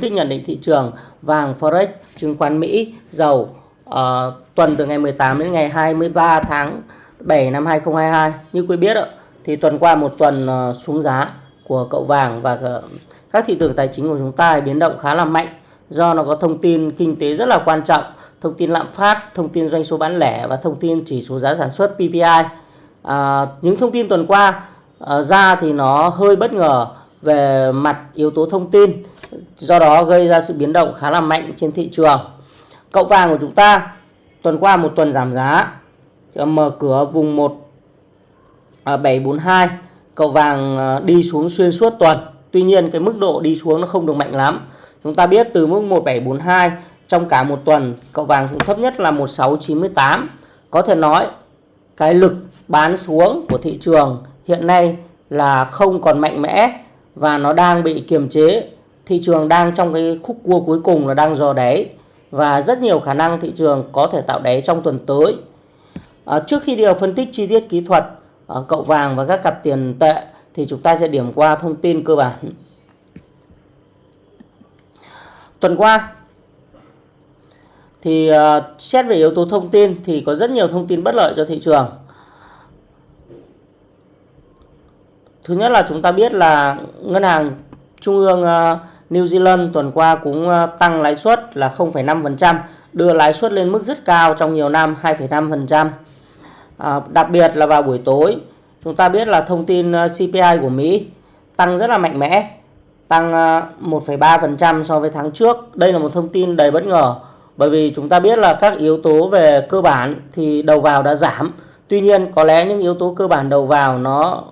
tích nhận định thị trường vàng forex chứng khoán Mỹ dầu uh, tuần từ ngày 18 đến ngày 23 tháng 7 năm 2022 như quý biết thì tuần qua một tuần uh, xuống giá của cậu vàng và uh, các thị trường tài chính của chúng ta biến động khá là mạnh. Do nó có thông tin kinh tế rất là quan trọng thông tin lạm phát thông tin doanh số bán lẻ và thông tin chỉ số giá sản xuất PPI à, những thông tin tuần qua à, ra thì nó hơi bất ngờ về mặt yếu tố thông tin do đó gây ra sự biến động khá là mạnh trên thị trường. Cậu vàng của chúng ta, tuần qua một tuần giảm giá. Mở cửa vùng 1742 à, cậu vàng à, đi xuống xuyên suốt tuần. Tuy nhiên cái mức độ đi xuống nó không được mạnh lắm. Chúng ta biết từ mức 1742 trong cả một tuần, cậu vàng xuống thấp nhất là 1698 có thể nói cái lực bán xuống của thị trường hiện nay là không còn mạnh mẽ và nó đang bị kiềm chế thị trường đang trong cái khúc cua cuối cùng là đang dò đáy. Và rất nhiều khả năng thị trường có thể tạo đáy trong tuần tới. À, trước khi đi vào phân tích chi tiết kỹ thuật à, cậu vàng và các cặp tiền tệ thì chúng ta sẽ điểm qua thông tin cơ bản. Tuần qua thì à, xét về yếu tố thông tin thì có rất nhiều thông tin bất lợi cho thị trường. Thứ nhất là chúng ta biết là ngân hàng trung ương ờ, New Zealand tuần qua cũng ờ, tăng lãi suất là 0,5%, đưa lãi suất lên mức rất cao trong nhiều năm 2,5%. À, ờ, đặc biệt là vào buổi tối, chúng ta biết là thông tin CPI của Mỹ tăng rất là mạnh mẽ, tăng 1,3% so với tháng trước. Đây là một thông tin đầy bất ngờ bởi vì chúng ta biết là các yếu tố về cơ bản thì đầu vào đã giảm. Tuy nhiên có lẽ những yếu tố cơ bản đầu vào nó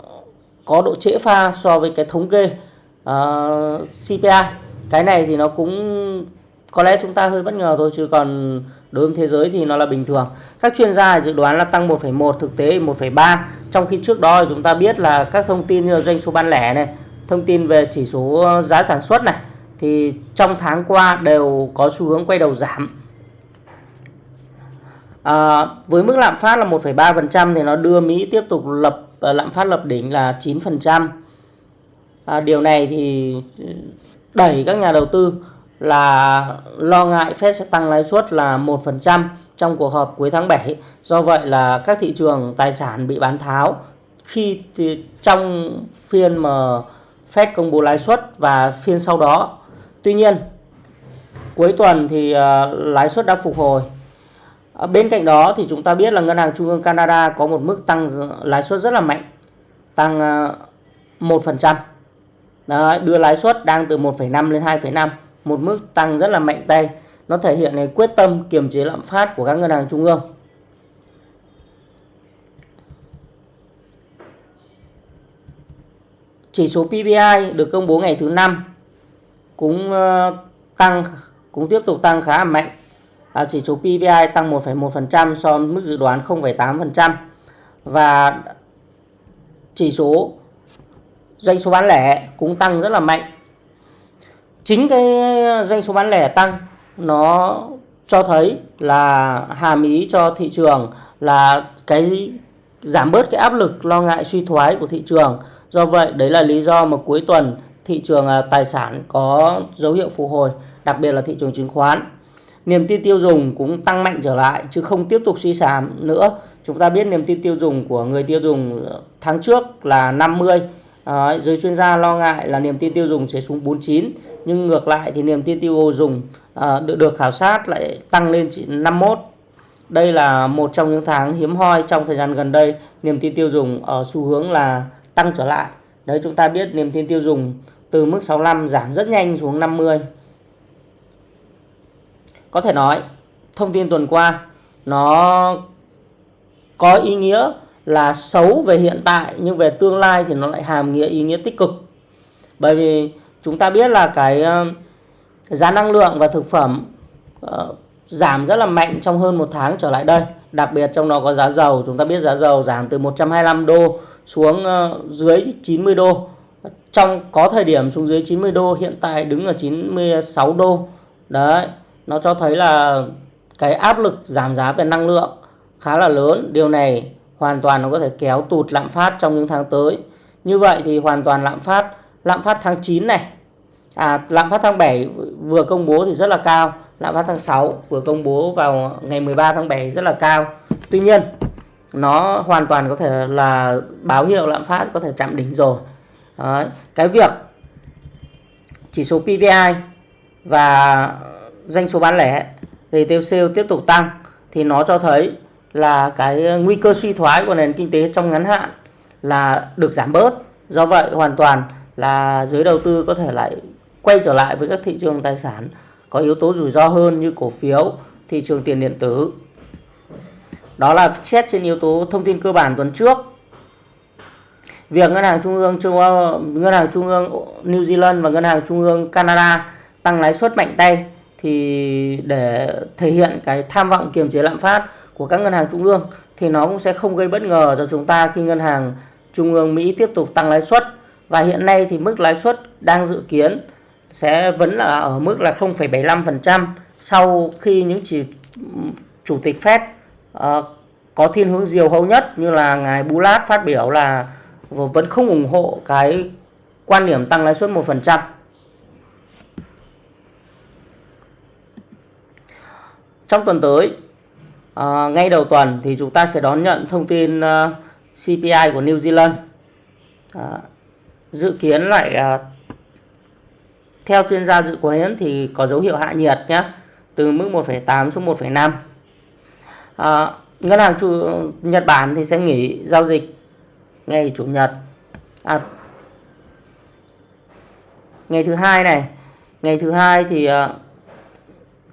có độ trễ pha so với cái thống kê Ờ, uh, CPI cái này thì nó cũng có lẽ chúng ta hơi bất ngờ thôi chứ còn đối với thế giới thì nó là bình thường. Các chuyên gia dự đoán là tăng 1,1 thực tế 1,3 trong khi trước đó chúng ta biết là các thông tin như doanh số bán lẻ này thông tin về chỉ số giá sản xuất này thì trong tháng qua đều có xu hướng quay đầu giảm. À, với mức lạm phát là 1,3% thì nó đưa Mỹ tiếp tục lập ờ, lạm phát lập đỉnh là 9%. À, điều này thì đẩy các nhà đầu tư là lo ngại Fed sẽ tăng lãi suất là 1% trong cuộc họp cuối tháng 7. Do vậy là các thị trường tài sản bị bán tháo khi thì trong phiên mà Fed công bố lãi suất và phiên sau đó. Tuy nhiên cuối tuần thì uh, lãi suất đã phục hồi à, Bên cạnh đó thì chúng ta biết là Ngân hàng Trung ương Canada có một mức tăng lãi suất rất là mạnh, tăng à, 1%. Đấy, đưa lãi suất đang từ 1,5 lên 2,5, một mức tăng rất là mạnh tay. Nó thể hiện này quyết tâm kiềm chế lạm phát của các ngân hàng trung ương. Chỉ số PPI được công bố ngày thứ năm cũng ờ, tăng cũng tiếp tục tăng khá là mạnh à, chỉ số PPI tăng 1,1% so với mức dự đoán 0,8% và chỉ số doanh số bán lẻ cũng tăng rất là mạnh. Chính cái doanh số bán lẻ tăng nó cho thấy là hàm ý cho thị trường là cái giảm bớt cái áp lực lo ngại suy thoái của thị trường. Do vậy đấy là lý do mà cuối tuần thị trường à, tài sản có dấu hiệu phục hồi, đặc biệt là thị trường chứng khoán niềm tin tiêu dùng cũng tăng mạnh trở lại chứ không tiếp tục suy giảm nữa. Chúng ta biết niềm tin tiêu dùng của người tiêu dùng tháng trước là 50. Đấy, giới chuyên gia lo ngại là niềm tin tiêu dùng sẽ xuống 49 nhưng ngược lại thì niềm tin tiêu dùng à, được, được khảo sát lại tăng lên chỉ 51 đây là một trong những tháng hiếm hoi trong thời gian gần đây niềm tin tiêu dùng ở xu hướng là tăng trở lại. Đấy chúng ta biết niềm tin tiêu dùng từ mức 65 giảm rất nhanh xuống 50 có thể nói thông tin tuần qua nó có ý nghĩa là xấu về hiện tại nhưng về tương lai thì nó lại hàm nghĩa ý nghĩa tích cực. Bởi vì chúng ta biết là cái ờ, giá năng lượng và thực phẩm uh, giảm rất là mạnh trong hơn một tháng trở lại đây. Đặc biệt trong đó có giá dầu. Chúng ta biết giá dầu giảm từ 125 đô xuống uh, dưới 90 đô. Trong có thời điểm xuống dưới 90 đô hiện tại đứng ở 96 đô. Đấy nó cho thấy là cái áp lực giảm giá về năng lượng khá là lớn. Điều này hoàn toàn nó có thể kéo tụt lạm phát trong những tháng tới. Như vậy thì hoàn toàn lạm phát, lạm phát tháng 9 này, À, lạm phát tháng 7 vừa công bố thì rất là cao. Lạm phát tháng 6 vừa công bố vào ngày 13 tháng 7 rất là cao. Tuy nhiên, nó hoàn toàn có thể là báo hiệu lạm phát có thể chạm đỉnh rồi. Đấy. Cái việc chỉ số PPI và doanh số bán lẻ retail sale tiếp tục tăng thì nó cho thấy là cái ờ, nguy cơ suy thoái của nền kinh tế trong ngắn hạn là được giảm bớt. Do vậy hoàn toàn là giới đầu tư có thể lại quay trở lại với các thị trường tài sản có yếu tố rủi ro hơn như cổ phiếu, thị trường tiền điện tử. Đó là xét trên yếu tố thông tin cơ bản tuần trước. Việc ngân hàng trung ương châu Âu, ngân hàng trung ương New Zealand và ngân hàng trung ương Canada tăng lãi suất mạnh tay thì để thể hiện cái tham vọng kiềm chế lạm phát của các ngân hàng trung ương thì nó cũng sẽ không gây bất ngờ cho chúng ta khi ngân hàng trung ương Mỹ tiếp tục tăng lãi suất và hiện nay thì mức lãi suất đang dự kiến sẽ vẫn là ở mức là 0,75% sau khi những chỉ chủ tịch Fed uh, có thiên hướng diều hâu nhất như là ngài Bullard phát biểu là vẫn không ủng hộ cái quan điểm tăng lãi suất 1%. Trong tuần tới, à, ngay đầu tuần thì chúng ta sẽ đón nhận thông tin ờ, uh, CPI của New Zealand. à, dự kiến lại uh, theo chuyên gia dự kiến thì có dấu hiệu hạ nhiệt nhé từ mức 1,8 xuống 1,5 à, ngân hàng chủ Nhật Bản thì sẽ nghỉ giao dịch ngày chủ nhật à, ngày thứ hai này ngày thứ hai thì uh,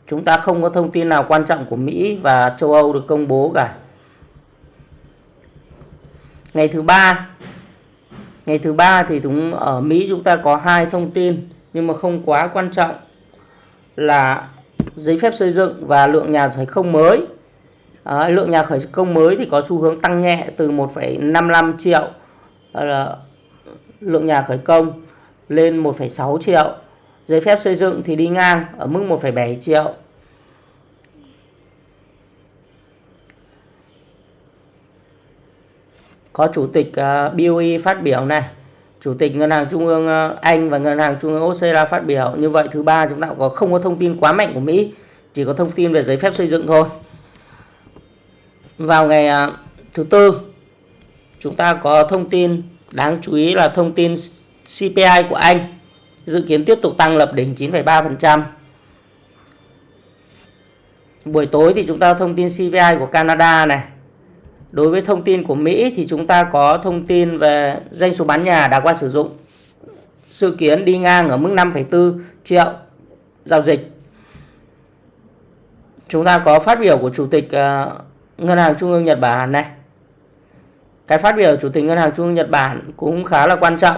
chúng ta không có thông tin nào quan trọng của Mỹ và châu Âu được công bố cả. Ngày thứ ba. Ngày thứ ba thì chúng ở Mỹ chúng ta có hai thông tin nhưng mà không quá quan trọng là giấy phép xây dựng và lượng nhà khởi công mới. À, lượng nhà khởi công mới thì có xu hướng tăng nhẹ từ 1,55 triệu là lượng nhà khởi công lên 1,6 triệu giấy phép xây dựng thì đi ngang ở mức 1,7 triệu có chủ tịch à, BOE phát biểu này Chủ tịch Ngân hàng Trung ương à, Anh và Ngân hàng Trung ương Australia phát biểu. Như vậy thứ ba chúng ta có không có thông tin quá mạnh của Mỹ, chỉ có thông tin về giấy phép xây dựng thôi. Vào ngày à, thứ tư chúng ta có thông tin đáng chú ý là thông tin CPI của Anh dự kiến tiếp tục tăng lập đỉnh 9,3%. Buổi tối thì chúng ta thông tin CPI của Canada này Đối với thông tin của Mỹ thì chúng ta có thông tin về doanh số bán nhà đã qua sử dụng. Dự kiến đi ngang ở mức 5,4 triệu giao dịch. Chúng ta có phát biểu của Chủ tịch ờ, Ngân hàng Trung ương Nhật Bản này. Cái phát biểu của Chủ tịch Ngân hàng Trung ương Nhật Bản cũng khá là quan trọng.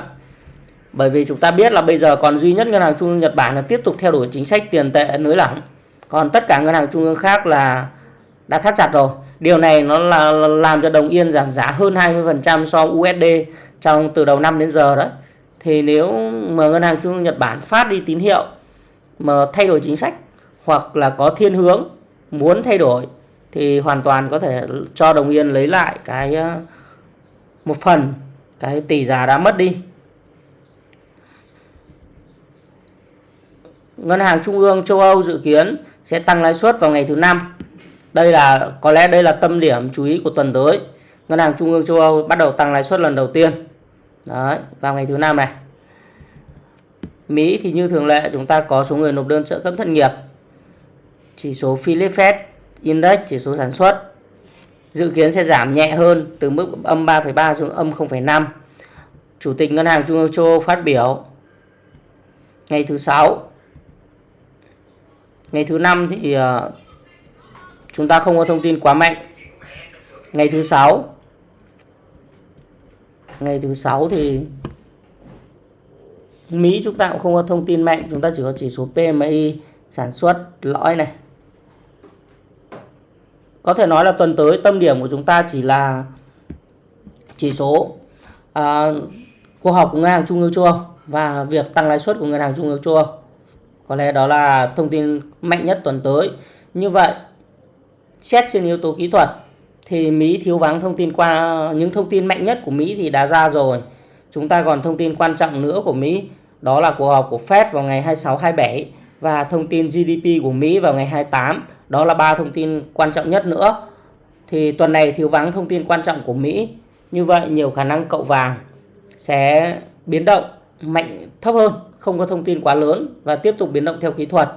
Bởi vì chúng ta biết là bây giờ còn duy nhất Ngân hàng Trung ương Nhật Bản là tiếp tục theo đuổi chính sách tiền tệ nới lỏng. Còn tất cả ngân hàng trung ương khác là đã thắt chặt rồi. Điều này nó là làm cho đồng yên giảm giá hơn 20% so với USD trong từ đầu năm đến giờ đó. Thì nếu mà ngân hàng trung ương Nhật Bản phát đi tín hiệu mà thay đổi chính sách hoặc là có thiên hướng muốn thay đổi thì hoàn toàn có thể cho đồng yên lấy lại cái ờ, một phần cái tỷ giá đã mất đi. Ngân hàng Trung ương châu Âu dự kiến sẽ tăng lãi suất vào ngày thứ năm đây là có lẽ đây là tâm điểm chú ý của tuần tới. Ngân hàng Trung ương châu Âu bắt đầu tăng lãi suất lần đầu tiên. Đấy, vào ngày thứ năm này. Mỹ thì như thường lệ chúng ta có số người nộp đơn trợ cấp thất nghiệp. Chỉ số Philip Fed Index chỉ số sản xuất dự kiến sẽ giảm nhẹ hơn từ mức âm 3,3 xuống âm 0,5. Chủ tịch Ngân hàng Trung ương châu Âu phát biểu ngày thứ sáu. Ngày thứ năm thì ờ, chúng ta không có thông tin quá mạnh. Ngày thứ sáu. Ngày thứ sáu thì Mỹ chúng ta cũng không có thông tin mạnh chúng ta chỉ có chỉ số PMI sản xuất lõi này. Có thể nói là tuần tới tâm điểm của chúng ta chỉ là chỉ số ờ, à, cuộc họp của ngân hàng trung ương châu Âu và việc tăng lãi suất của ngân hàng trung ương châu Âu có lẽ đó là thông tin mạnh nhất tuần tới như vậy, xét trên yếu tố kỹ thuật, thì Mỹ thiếu vắng thông tin qua, những thông tin mạnh nhất của Mỹ thì đã ra rồi. Chúng ta còn thông tin quan trọng nữa của Mỹ, đó là cuộc họp của Fed vào ngày 26 27 và thông tin GDP của Mỹ vào ngày 28. Đó là ba thông tin quan trọng nhất nữa. Thì tuần này thiếu vắng thông tin quan trọng của Mỹ. Như vậy, nhiều khả năng cậu vàng sẽ biến động mạnh thấp hơn, không có thông tin quá lớn và tiếp tục biến động theo kỹ thuật.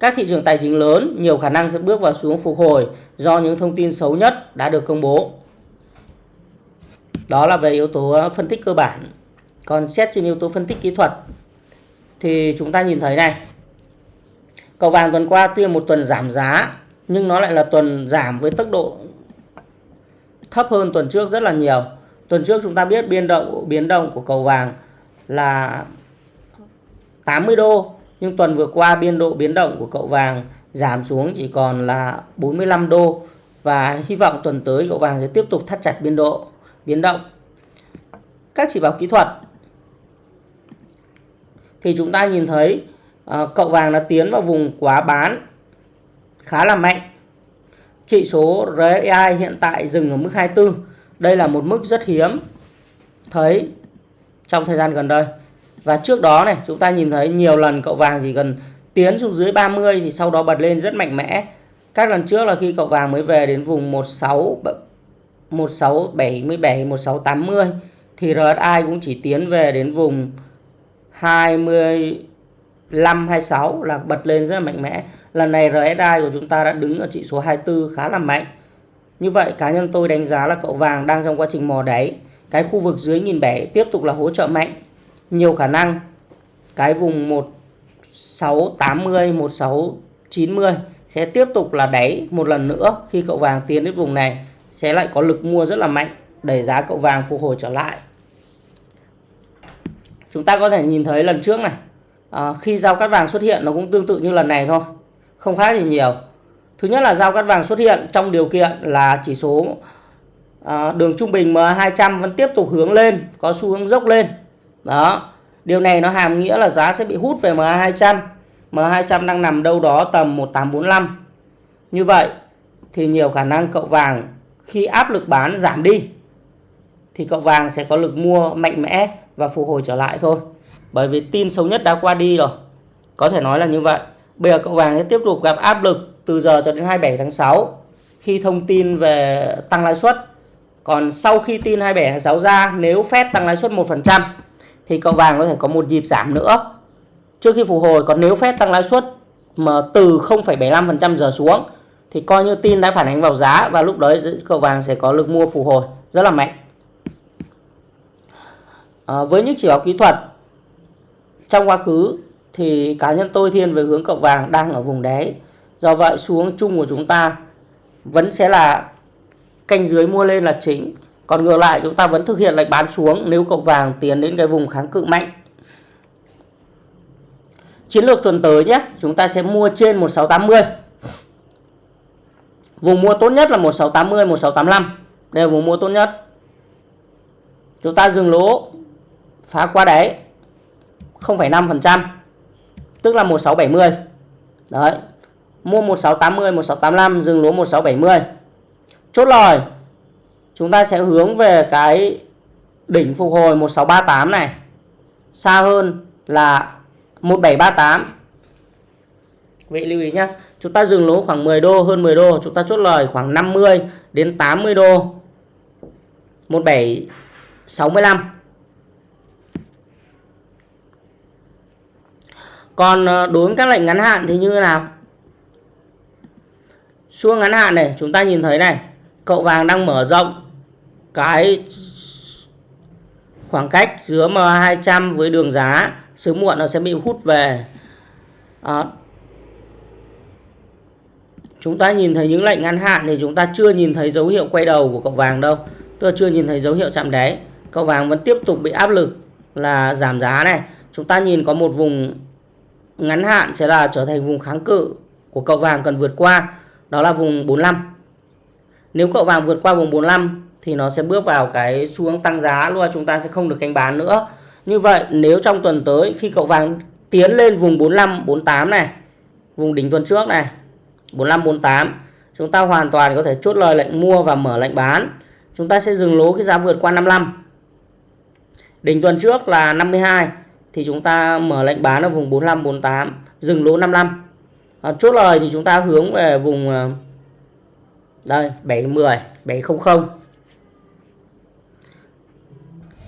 Các thị trường tài chính lớn nhiều khả năng sẽ bước vào xuống phục hồi do những thông tin xấu nhất đã được công bố. Đó là về yếu tố ờ, phân tích cơ bản. Còn xét trên yếu tố phân tích kỹ thuật thì chúng ta nhìn thấy này. Cầu vàng tuần qua tuy một tuần giảm giá nhưng nó lại là tuần giảm với tốc độ thấp hơn tuần trước rất là nhiều. Tuần trước chúng ta biết biên động biến động của cầu vàng là 80 đô nhưng tuần vừa qua biên độ biến động của cậu vàng giảm xuống chỉ còn là 45 đô và hy vọng tuần tới cậu vàng sẽ tiếp tục thắt chặt biên độ biến động. Các chỉ báo kỹ thuật thì chúng ta nhìn thấy uh, cậu vàng đã tiến vào vùng quá bán khá là mạnh. Chỉ số RSI hiện tại dừng ở mức 24. Đây là một mức rất hiếm thấy trong thời gian gần đây. Và trước đó này, chúng ta nhìn thấy nhiều lần cậu vàng chỉ cần tiến xuống dưới 30 thì sau đó bật lên rất mạnh mẽ. Các lần trước là khi cậu vàng mới về đến vùng 16 1677 1680 thì RSI cũng chỉ tiến về đến vùng 25 26 là bật lên rất là mạnh mẽ. Lần này RSI của chúng ta đã đứng ở chỉ số 24 khá là mạnh. Như vậy cá nhân tôi đánh giá là cậu vàng đang trong quá trình mò đáy. Cái khu vực dưới nghìn bẻ tiếp tục là hỗ trợ mạnh. Nhiều khả năng. Cái vùng 1680 1690 sẽ tiếp tục là đáy một lần nữa khi cậu vàng tiến đến vùng này. Sẽ lại có lực mua rất là mạnh đẩy giá cậu vàng phục hồi trở lại. Chúng ta có thể nhìn thấy lần trước này. À, khi giao cắt vàng xuất hiện nó cũng tương tự như lần này thôi. Không khác gì nhiều thứ nhất là giao cắt vàng xuất hiện trong điều kiện là chỉ số à, đường trung bình MA200 vẫn tiếp tục hướng lên, có xu hướng dốc lên. Đó, điều này nó hàm nghĩa là giá sẽ bị hút về MA200 MA200 đang nằm đâu đó tầm 1845 như vậy thì nhiều khả năng cậu vàng khi áp lực bán giảm đi, thì cậu vàng sẽ có lực mua mạnh mẽ và phục hồi trở lại thôi. Bởi vì tin xấu nhất đã qua đi rồi. Có thể nói là như vậy. Bây giờ cậu vàng sẽ tiếp tục gặp áp lực từ giờ cho đến 27 tháng 6 khi thông tin về tăng lãi suất. Còn sau khi tin 27 tháng 6 ra nếu Fed tăng lãi suất 1% thì cậu vàng có thể có một nhịp giảm nữa. Trước khi phục hồi còn nếu phép tăng lãi suất mà từ 0,75% giờ xuống thì coi như tin đã phản ánh vào giá và lúc đấy cậu vàng sẽ có lực mua phục hồi rất là mạnh. À, với những chỉ báo kỹ thuật trong quá khứ thì cá nhân tôi thiên về hướng cậu vàng đang ở vùng đáy do vậy xuống chung của chúng ta vẫn sẽ là canh dưới mua lên là chính còn ngược lại chúng ta vẫn thực hiện lệnh bán xuống nếu cậu vàng tiến đến cái vùng kháng cự mạnh. Chiến lược tuần tới nhé, chúng ta sẽ mua trên 1680. Vùng mua tốt nhất là 1680, 1685. Đây là vùng mua tốt nhất. Chúng ta dừng lỗ phá qua đáy 0,5%, tức là 1670. Đấy. Mua 1680, 1685 dừng lỗ 1670. Chốt lời chúng ta sẽ hướng về cái đỉnh phục hồi 1638 này. Xa hơn là 1738 vậy lưu ý nhé chúng ta dừng lỗ khoảng 10 đô hơn 10 đô chúng ta chốt lời khoảng 50 đến 80 đô. 1765 còn ờ, đối với các lệnh ngắn hạn thì như thế nào? Xuống ngắn hạn này chúng ta nhìn thấy này cậu vàng đang mở rộng cái khoảng cách giữa M200 với đường giá. Sớm muộn nó sẽ bị hút về. À, chúng ta nhìn thấy những lệnh ngắn hạn thì chúng ta chưa nhìn thấy dấu hiệu quay đầu của cậu vàng đâu. Tôi chưa nhìn thấy dấu hiệu chạm đáy. Cậu vàng vẫn tiếp tục bị áp lực là giảm giá này. Chúng ta nhìn có một vùng ngắn hạn sẽ là trở thành vùng kháng cự của cậu vàng cần vượt qua đó là vùng 45 nếu cậu vàng vượt qua vùng 45 thì nó sẽ bước vào cái xu hướng tăng giá luôn, chúng ta sẽ không được canh bán nữa. Như vậy, nếu trong tuần tới khi cậu vàng tiến lên vùng 45 48 này, vùng đỉnh tuần trước này 45 48 chúng ta hoàn toàn có thể chốt lời lệnh mua và mở lệnh bán. Chúng ta sẽ dừng lỗ cái giá vượt qua 55 đỉnh tuần trước là 52 thì chúng ta mở lệnh bán ở vùng 45 48 dừng lỗ 55 à, chốt lời thì chúng ta hướng về vùng à, đây 710 700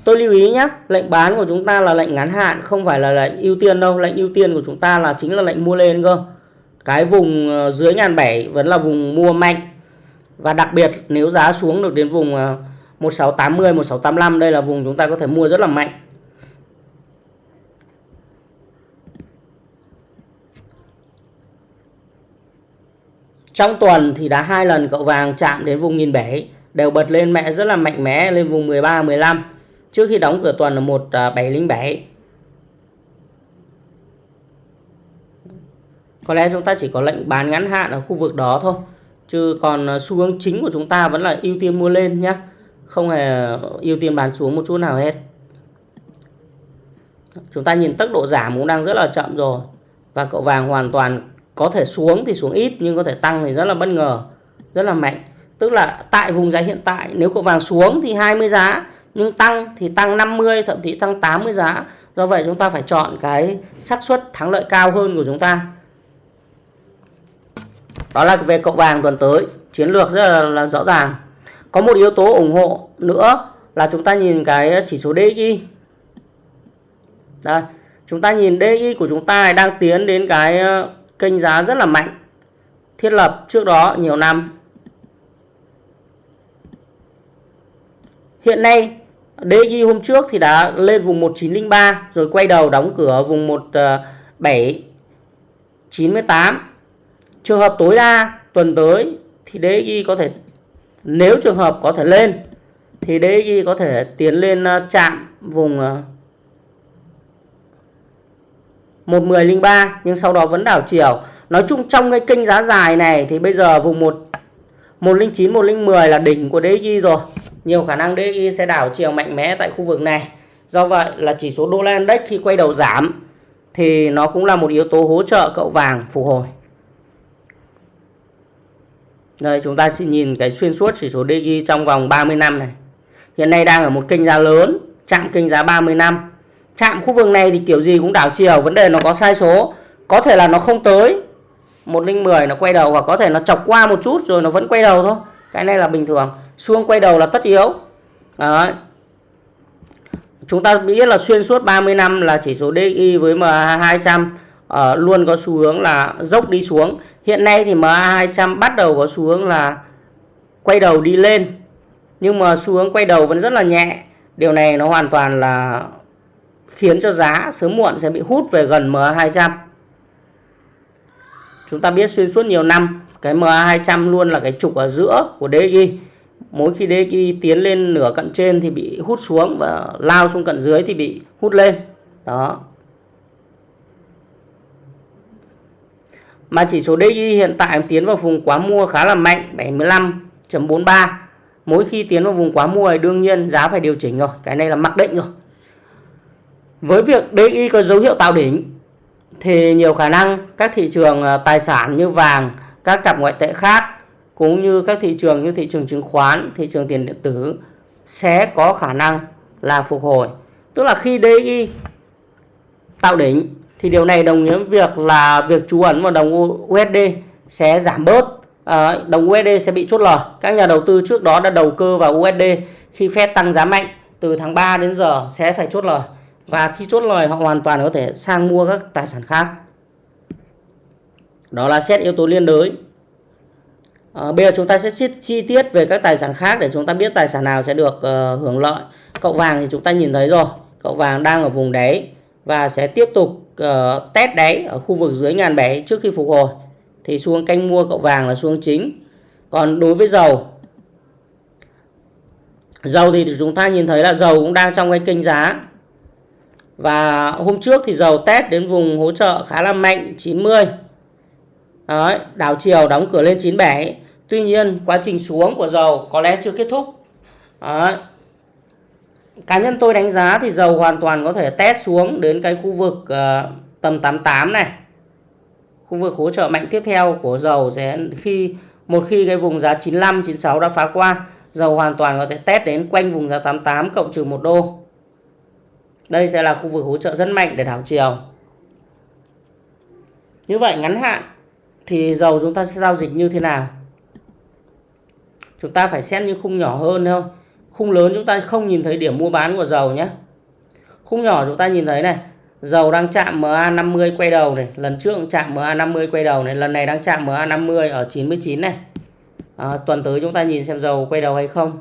Tôi lưu ý nhé, lệnh bán của chúng ta là lệnh ngắn hạn, không phải là lệnh ưu tiên đâu. Lệnh ưu tiên của chúng ta là chính là lệnh mua lên cơ. Cái vùng à, dưới ngàn bảy vẫn là vùng mua mạnh. Và đặc biệt nếu giá xuống được đến vùng à, 1680, 1685 đây là vùng chúng ta có thể mua rất là mạnh. Trong tuần thì đã hai lần cậu vàng chạm đến vùng nghìn bảy, đều bật lên mẹ rất là mạnh mẽ lên vùng 13 15 trước khi đóng cửa tuần là 1707 à, có lẽ chúng ta chỉ có lệnh bán ngắn hạn ở khu vực đó thôi, chứ còn à, xu hướng chính của chúng ta vẫn là ưu tiên mua lên nhé không hề ưu tiên bán xuống một chút nào hết. Chúng ta nhìn tốc độ giảm cũng đang rất là chậm rồi, và cậu vàng hoàn toàn có thể xuống thì xuống ít nhưng có thể tăng thì rất là bất ngờ rất là mạnh. Tức là tại vùng giá hiện tại nếu cậu vàng xuống thì 20 giá nhưng tăng thì tăng 50 thậm chí tăng 80 giá. Do vậy chúng ta phải chọn cái xác suất thắng lợi cao hơn của chúng ta. Đó là về cậu vàng tuần tới chiến lược rất là, là rõ ràng. Có một yếu tố ủng hộ nữa là chúng ta nhìn cái chỉ số DXY đây chúng ta nhìn DXY của chúng ta đang tiến đến cái kênh giá rất là mạnh, thiết lập trước đó nhiều năm hiện nay DXY hôm trước thì đã lên vùng 1903 rồi quay đầu đóng cửa vùng 1798. Trường hợp tối đa tuần tới thì DXY có thể, nếu trường hợp có thể lên, thì DXY có thể tiến lên ờ, chạm vùng ờ, 1103 nhưng sau đó vẫn đảo chiều. Nói chung trong cái kênh giá dài này thì bây giờ vùng 1 109 110 là đỉnh của DXY rồi nhiều khả năng DXY sẽ đảo chiều mạnh mẽ tại khu vực này. Do vậy là chỉ số đô la index khi quay đầu giảm thì nó cũng là một yếu tố hỗ trợ cậu vàng phục hồi. Đây chúng ta sẽ nhìn cái xuyên suốt chỉ số DXY trong vòng 30 năm này. Hiện nay đang ở một kênh giá lớn, chạm kênh giá 30 năm. Chạm khu vực này thì kiểu gì cũng đảo chiều, vấn đề nó có sai số. Có thể là nó không tới 110 nó quay đầu hoặc có thể nó chọc qua một chút rồi nó vẫn quay đầu thôi. Cái này là bình thường xuông quay đầu là tất yếu Đấy. chúng ta biết là xuyên suốt 30 năm là chỉ số DXY với MA200 uh, ờ, luôn có xu hướng là dốc đi xuống hiện nay thì MA200 bắt đầu có xu hướng là quay đầu đi lên nhưng mà xu hướng quay đầu vẫn rất là nhẹ điều này nó hoàn toàn là khiến cho giá sớm muộn sẽ bị hút về gần MA200 chúng ta biết xuyên suốt nhiều năm, cái MA200 luôn là cái trục ở giữa của DXY mỗi khi DXY tiến lên nửa cận trên thì bị hút xuống và lao xuống cận dưới thì bị hút lên. Đó. Mà chỉ số DXY hiện tại tiến vào vùng quá mua khá là mạnh 75.43 mỗi khi tiến vào vùng quá mua thì đương nhiên giá phải điều chỉnh rồi, cái này là mặc định rồi với việc DI có dấu hiệu tạo đỉnh thì nhiều khả năng các thị trường ờ, tài sản như vàng các cặp ngoại tệ khác cũng như các thị trường như thị trường chứng khoán, thị trường tiền điện tử sẽ có khả năng là phục hồi. Tức là khi DI tạo đỉnh thì điều này đồng nghĩa với việc là việc trú ẩn vào đồng USD sẽ giảm bớt. À, đồng USD sẽ bị chốt lời. Các nhà đầu tư trước đó đã đầu cơ vào USD khi Fed tăng giá mạnh từ tháng 3 đến giờ sẽ phải chốt lời. Và khi chốt lời họ hoàn toàn có thể sang mua các tài sản khác. Đó là xét yếu tố liên đới À, bây giờ chúng ta sẽ xét chi tiết về các tài sản khác để chúng ta biết tài sản nào sẽ được uh, hưởng lợi. Cậu vàng thì chúng ta nhìn thấy rồi. Cậu vàng đang ở vùng đáy và sẽ tiếp tục uh, test đáy ở khu vực dưới ngàn bảy trước khi phục hồi. Thì xuống canh mua cậu vàng là xuống chính. Còn đối với dầu Dầu thì chúng ta nhìn thấy là dầu cũng đang trong cái kênh giá. Và hôm trước thì dầu test đến vùng hỗ trợ khá là mạnh 90. Đấy, đảo chiều đóng cửa lên 97 Tuy nhiên quá trình xuống của dầu có lẽ chưa kết thúc Đấy. Cá nhân tôi đánh giá thì dầu hoàn toàn có thể test xuống đến cái khu vực uh, tầm 88 này Khu vực hỗ trợ mạnh tiếp theo của dầu sẽ khi một khi cái vùng giá 95, 96 đã phá qua Dầu hoàn toàn có thể test đến quanh vùng giá 88 cộng trừ 1 đô đây sẽ là khu vực hỗ trợ rất mạnh để đảo chiều. Như vậy ngắn hạn thì dầu chúng ta sẽ giao dịch như thế nào? Chúng ta phải xét những khung nhỏ hơn không Khung lớn chúng ta không nhìn thấy điểm mua bán của dầu nhé. Khung nhỏ chúng ta nhìn thấy này, dầu đang chạm MA50 quay đầu này, lần trước chạm MA50 quay đầu này, lần này đang chạm MA50 ở 99 này. À, tuần tới chúng ta nhìn xem dầu quay đầu hay không.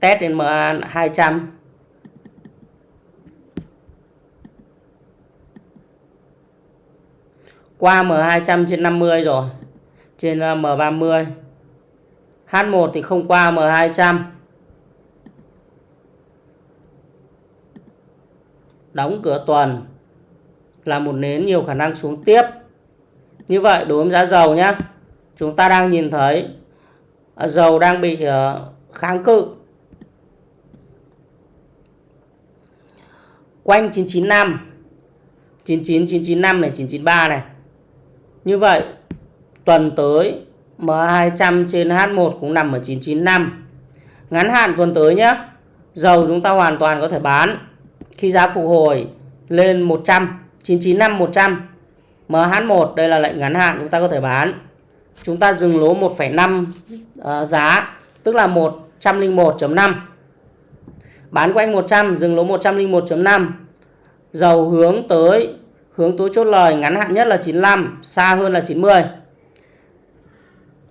Test đến MA200 qua M200 trên 50 rồi. Trên ờ, M30 H1 thì không qua M200 đóng cửa tuần là một nến nhiều khả năng xuống tiếp. Như vậy, đối với giá dầu nhé chúng ta đang nhìn thấy ờ, dầu đang bị ờ, kháng cự. Quanh 995 99995 này 993 này như vậy tuần tới M200 trên H1 cũng nằm ở 995. Ngắn hạn tuần tới nhé. Dầu chúng ta hoàn toàn có thể bán khi giá phục hồi lên 100, 995 100. MH1 đây là lệnh ngắn hạn chúng ta có thể bán. Chúng ta dừng lỗ 1,5 uh, ờ, giá tức là 101.5. Bán quanh 100 dừng lỗ 101.5. Dầu hướng tới hướng túi chốt lời ngắn hạn nhất là 95, xa hơn là 90.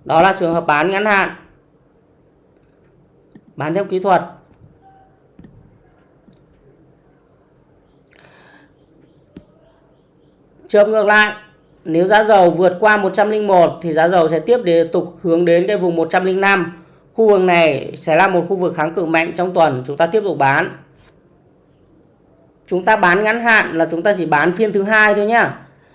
Đó là trường hợp bán ngắn hạn. Bán theo kỹ thuật. Trường ngược lại, nếu giá dầu vượt qua 101 thì giá dầu sẽ tiếp tiếp tục hướng đến cái vùng 105. Khu vực này sẽ là một khu vực kháng cự mạnh trong tuần, chúng ta tiếp tục bán. Chúng ta bán ngắn hạn là chúng ta chỉ bán phiên thứ hai thôi nhá.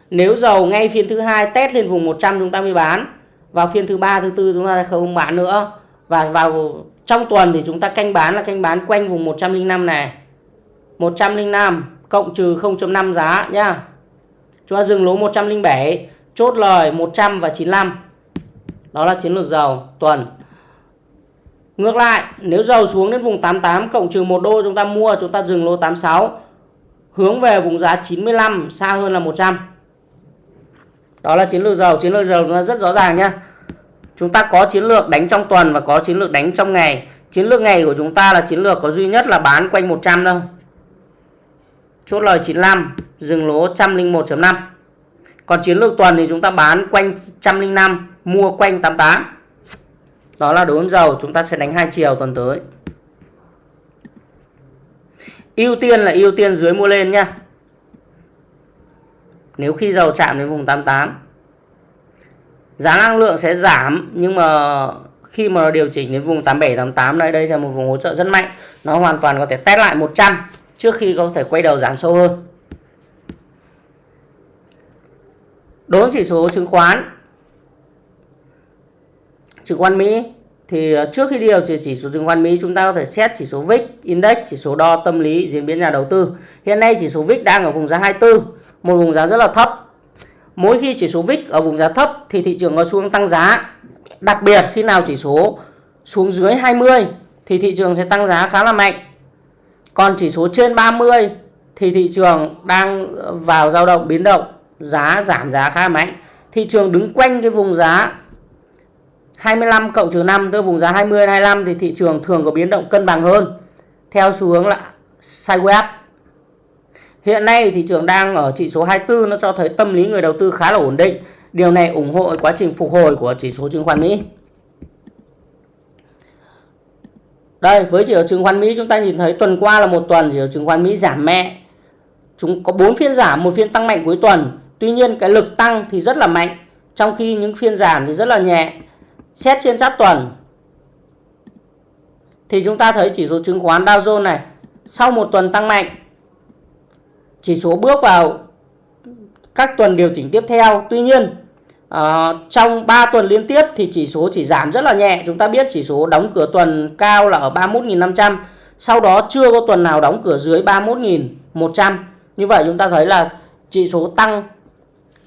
Nếu dầu ngay phiên thứ hai test lên vùng 100 chúng ta mới bán, vào phiên thứ ba, thứ tư chúng ta không bán nữa. Và vào trong tuần thì chúng ta canh bán là canh bán quanh vùng 105 này. 105 cộng trừ 0.5 giá nhá. Chúng ta dừng lỗ 107 chốt lời 100 và 95 đó là chiến lược dầu tuần. Ngược lại, nếu dầu xuống đến vùng 88 cộng trừ 1 đô chúng ta mua, chúng ta dừng lỗ 86 hướng về vùng giá 95 xa hơn là 100 đó là chiến lược dầu chiến lược dầu nó rất rõ ràng nhá. Chúng ta có chiến lược đánh trong tuần và có chiến lược đánh trong ngày. Chiến lược ngày của chúng ta là chiến lược có duy nhất là bán quanh 100 thôi. Chốt lời 95 dừng lỗ 101.5 còn chiến lược tuần thì chúng ta bán quanh 105 mua quanh 88 đó là đối với dầu chúng ta sẽ đánh hai chiều tuần tới ưu tiên là ưu tiên dưới mua lên nha nếu khi dầu chạm đến vùng 88 giá năng lượng sẽ giảm, nhưng mà khi mà điều chỉnh đến vùng 87 88 đây đây là một vùng hỗ trợ rất mạnh. Nó hoàn toàn có thể test lại 100 trước khi có thể quay đầu giảm sâu hơn. Đối với chỉ số chứng khoán chứng khoán Mỹ thì ờ, trước khi điều chỉnh chỉ số chứng khoán Mỹ chúng ta có thể xét chỉ số VIX Index, chỉ số đo tâm lý diễn biến nhà đầu tư. Hiện nay chỉ số VIX đang ở vùng giá 24 một vùng giá rất là thấp. Mỗi khi chỉ số VIX ở vùng giá thấp thì thị trường có xuống tăng giá. Đặc biệt khi nào chỉ số xuống dưới 20 thì thị trường sẽ tăng giá khá là mạnh. Còn chỉ số trên 30 thì thị trường đang ờ, vào dao động biến động, giá giảm giá khá mạnh. Thị trường đứng quanh cái vùng giá 25 cộng trừ 5 tới vùng giá 20 25 thì thị trường thường có biến động cân bằng hơn theo xu hướng là sideways Hiện nay thị trường đang ở chỉ số 24 nó cho thấy tâm lý người đầu tư khá là ổn định. Điều này ủng hộ quá trình phục hồi của chỉ số chứng khoán Mỹ. Đây, với chỉ số chứng khoán Mỹ chúng ta nhìn thấy tuần qua là một tuần chỉ số chứng khoán Mỹ giảm mẹ. Chúng có 4 phiên giảm, một phiên tăng mạnh cuối tuần. Tuy nhiên cái lực tăng thì rất là mạnh, trong khi những phiên giảm thì rất là nhẹ. Xét trên chart tuần thì chúng ta thấy chỉ số chứng khoán Dow Jones này sau một tuần tăng mạnh chỉ số bước vào các tuần điều chỉnh tiếp theo. Tuy nhiên à, trong 3 tuần liên tiếp thì chỉ số chỉ giảm rất là nhẹ. Chúng ta biết chỉ số đóng cửa tuần cao là ở 31.500. Sau đó chưa có tuần nào đóng cửa dưới 31.100. Như vậy chúng ta thấy là chỉ số tăng